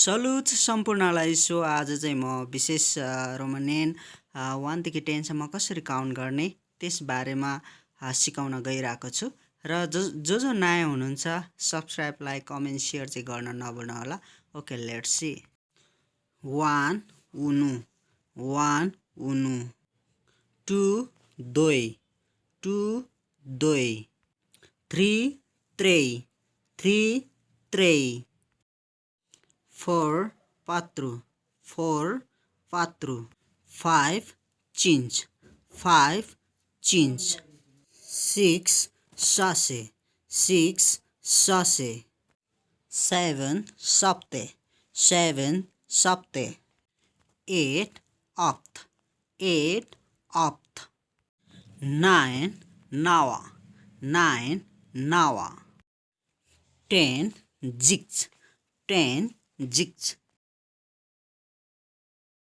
Salute सम्पूर्णलाई सो आज चाहिँ म विशेष रोमनियन वानदेखि टेनसम्म कसरी काउन्ट गर्ने त्यसबारेमा सिकाउन गइरहेको छु। र जो जो जो नयाँ हुनुहुन्छ सब्सक्राइब लाइक कमेन्ट सेयर चाहिँ गर्न नभुल्नु होला। Okay let see. वान उनु। वान उनु। टु दोई। टु दोई। थ्री त्रै। थ्री त्रै। Four patru four patru five cinch five cinch six sase six sase seven sapte seven sapte eight opt eight opt nine nawa nine nawa ten jigs ten जिक्च